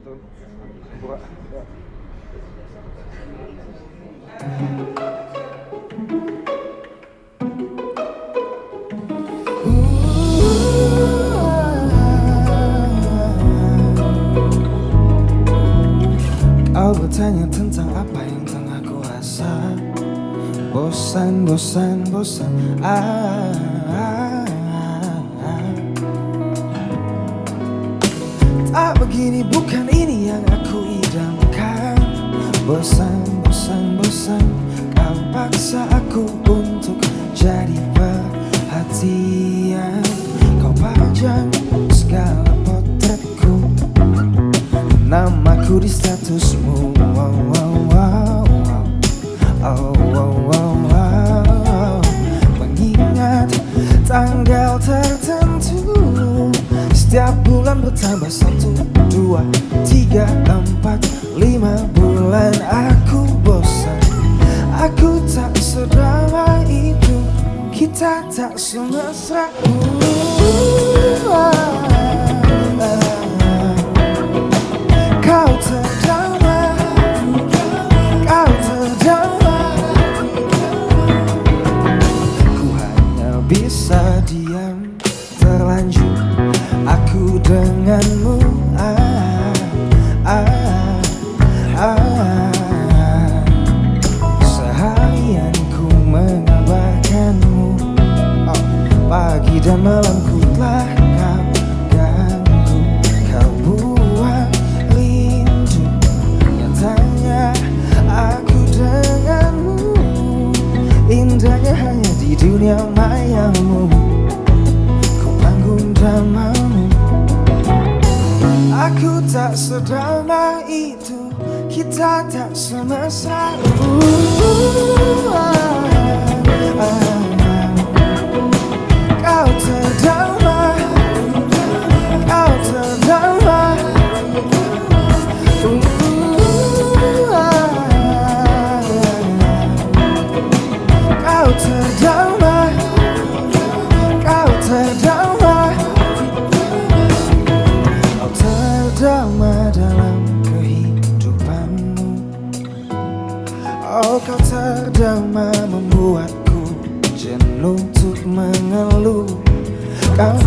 Kau bertanya tentang apa yang tengah ku rasa Bosan, bosan, bosan. Ah, ah. Tak begini bukan ini yang aku idamkan. Bosan, bosan, bosan Kau paksa aku untuk jadi perhatian. Kau pajang segala potretku. Namaku di statusmu. Wow, wow, wow, wow. Oh, wow, tanggal tertentu Setiap bulan satu, dua, tiga, empat, lima bulan. Aku bosan, aku tak sedrama itu. Kita tak semesra. Bisa Aku denganmu. Ah, ah, ah. Seharian ku mengabarkanmu. Oh, Pagi dan malam ku telah kau ganggu. Kau buang rindu Nyatanya. Aku denganmu. Indahnya hanya di dunia Aku tak sedrama itu Kita tak semesra uh, ah, ah. Terdamai membuatku jenuh untuk mengeluh. Kau